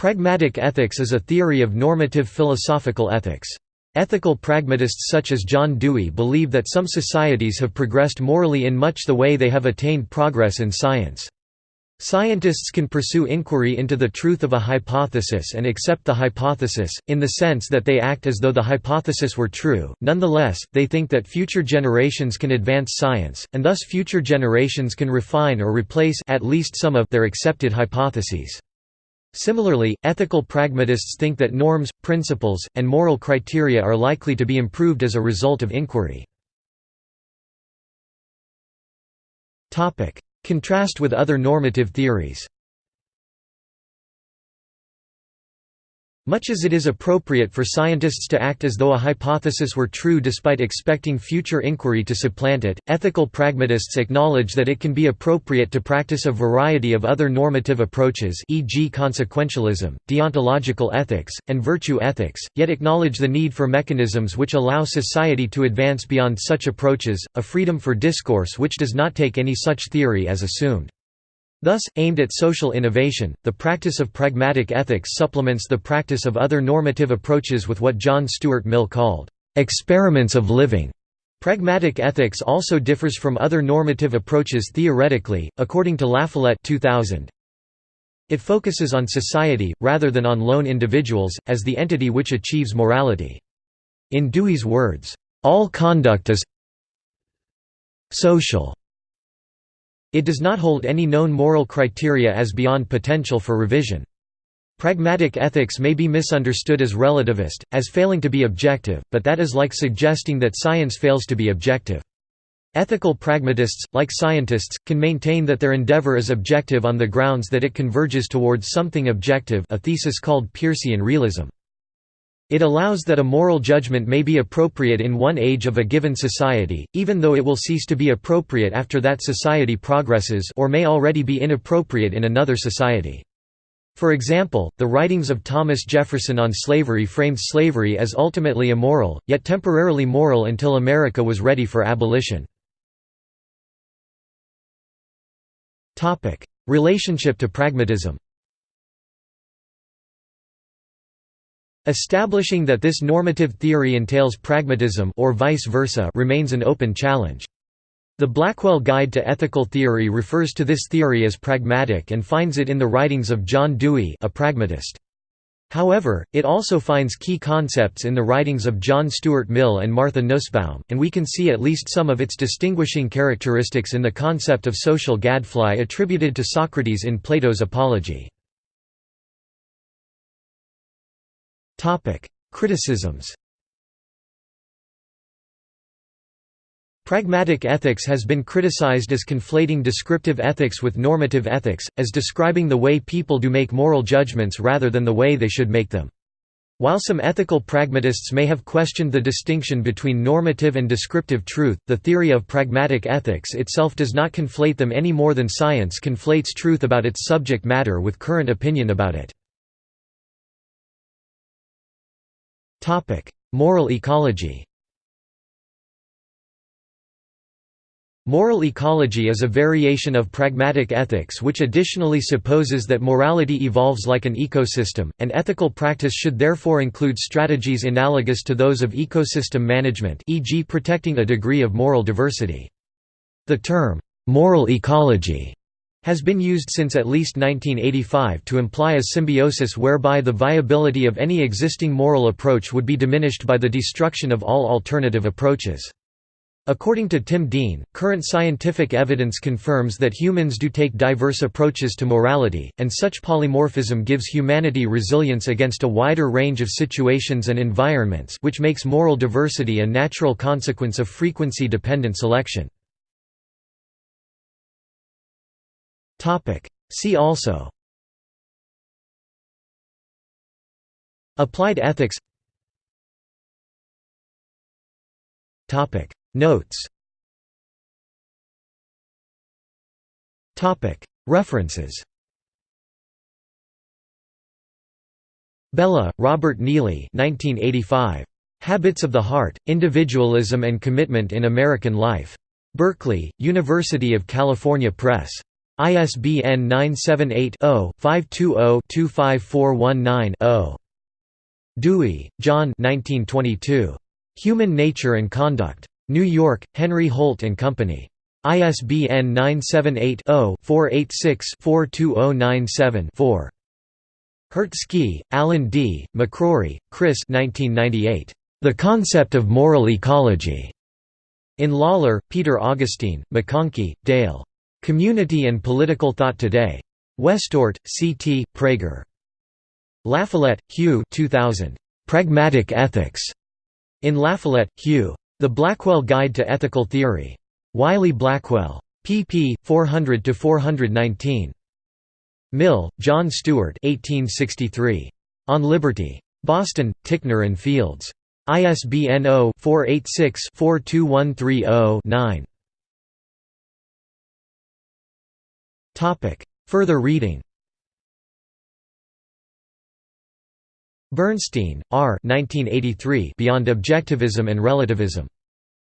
Pragmatic ethics is a theory of normative philosophical ethics. Ethical pragmatists such as John Dewey believe that some societies have progressed morally in much the way they have attained progress in science. Scientists can pursue inquiry into the truth of a hypothesis and accept the hypothesis, in the sense that they act as though the hypothesis were true, nonetheless, they think that future generations can advance science, and thus future generations can refine or replace at least some of their accepted hypotheses. Similarly, ethical pragmatists think that norms, principles, and moral criteria are likely to be improved as a result of inquiry. Contrast with other normative theories Much as it is appropriate for scientists to act as though a hypothesis were true despite expecting future inquiry to supplant it, ethical pragmatists acknowledge that it can be appropriate to practice a variety of other normative approaches e.g. consequentialism, deontological ethics, and virtue ethics, yet acknowledge the need for mechanisms which allow society to advance beyond such approaches, a freedom for discourse which does not take any such theory as assumed. Thus, aimed at social innovation, the practice of pragmatic ethics supplements the practice of other normative approaches with what John Stuart Mill called, "...experiments of living." Pragmatic ethics also differs from other normative approaches theoretically, according to LaFollette 2000. It focuses on society, rather than on lone individuals, as the entity which achieves morality. In Dewey's words, "...all conduct is social." It does not hold any known moral criteria as beyond potential for revision. Pragmatic ethics may be misunderstood as relativist, as failing to be objective, but that is like suggesting that science fails to be objective. Ethical pragmatists, like scientists, can maintain that their endeavor is objective on the grounds that it converges towards something objective a thesis called Peircean realism. It allows that a moral judgment may be appropriate in one age of a given society, even though it will cease to be appropriate after that society progresses or may already be inappropriate in another society. For example, the writings of Thomas Jefferson on slavery framed slavery as ultimately immoral, yet temporarily moral until America was ready for abolition. Relationship to pragmatism Establishing that this normative theory entails pragmatism or vice versa remains an open challenge. The Blackwell Guide to Ethical Theory refers to this theory as pragmatic and finds it in the writings of John Dewey a pragmatist. However, it also finds key concepts in the writings of John Stuart Mill and Martha Nussbaum, and we can see at least some of its distinguishing characteristics in the concept of social gadfly attributed to Socrates in Plato's Apology. Criticisms Pragmatic ethics has been criticized as conflating descriptive ethics with normative ethics, as describing the way people do make moral judgments rather than the way they should make them. While some ethical pragmatists may have questioned the distinction between normative and descriptive truth, the theory of pragmatic ethics itself does not conflate them any more than science conflates truth about its subject matter with current opinion about it. Topic: Moral ecology. Moral ecology is a variation of pragmatic ethics which additionally supposes that morality evolves like an ecosystem, and ethical practice should therefore include strategies analogous to those of ecosystem management e.g. protecting a degree of moral diversity. The term, "'moral ecology' has been used since at least 1985 to imply a symbiosis whereby the viability of any existing moral approach would be diminished by the destruction of all alternative approaches. According to Tim Dean, current scientific evidence confirms that humans do take diverse approaches to morality, and such polymorphism gives humanity resilience against a wider range of situations and environments which makes moral diversity a natural consequence of frequency-dependent selection. Topic. See also Applied ethics Topic Notes Topic References Bellah, Robert Neelly 1985. Habits of the Heart, Individualism and Commitment in American Life. Berkeley, University of California Press. ISBN 978-0-520-25419-0. Dewey, John Human Nature and Conduct. New York, Henry Holt & Company. ISBN 978-0-486-42097-4. Hertzke, Allen D., McRorie, Chris 1998. The Concept of Moral Ecology. In Lawler, Peter Augustine, McConkey, Dale. Community and Political Thought Today. Westport, C. T., Praeger. LaFollette, Hugh 2000. Pragmatic Ethics. In LaFollette, Hugh. The Blackwell Guide to Ethical Theory. Wiley-Blackwell. pp. 400–419. Mill, John Stuart 1863. On Liberty. Boston, Ticknor and Fields. ISBN 0-486-42130-9. Further reading Bernstein, R. 1983 Beyond Objectivism and Relativism.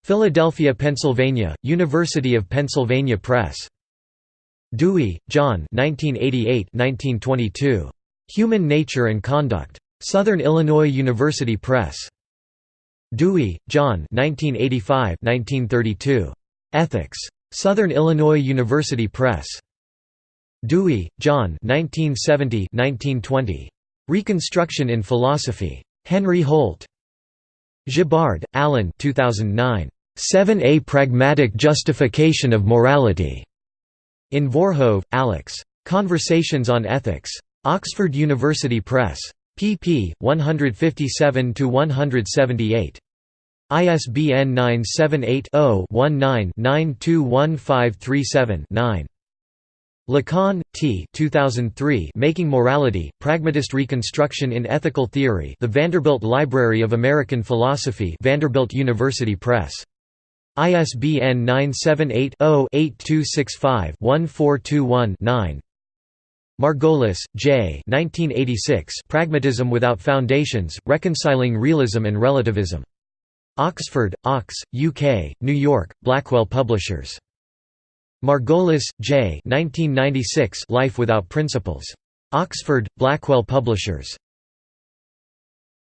Philadelphia, Pennsylvania, University of Pennsylvania Press. Dewey, John 1988–1922. Human Nature and Conduct. Southern Illinois University Press. Dewey, John 1985–1932. Ethics. Southern Illinois University Press. Dewey, John 1970–1920. Reconstruction in Philosophy. Henry Holt. Gibbard, Alan 2009. 7a Pragmatic Justification of Morality. In Voorhoeve, Alex. Conversations on Ethics. Oxford University Press. pp. 157–178. ISBN 978 0 19 921537 9. Lekan, T. 2003. Making Morality: Pragmatist Reconstruction in Ethical Theory. The Vanderbilt Library of American Philosophy, Vanderbilt University Press. ISBN 978-0-8265-1421-9. Margolis, J. 1986. Pragmatism Without Foundations: Reconciling Realism and Relativism. Oxford, Ox, UK, New York, Blackwell Publishers. Margolis, J. 1996. Life Without Principles. Oxford, Blackwell Publishers.